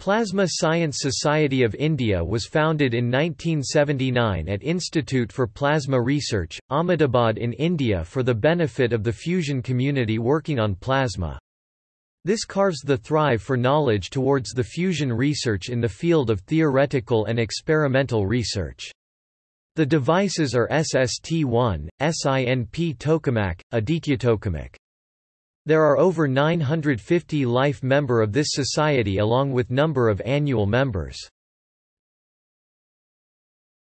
Plasma Science Society of India was founded in 1979 at Institute for Plasma Research, Ahmedabad in India for the benefit of the fusion community working on plasma. This carves the thrive for knowledge towards the fusion research in the field of theoretical and experimental research. The devices are SST1, SINP tokamak, Aditya tokamak. There are over 950 life member of this society along with number of annual members.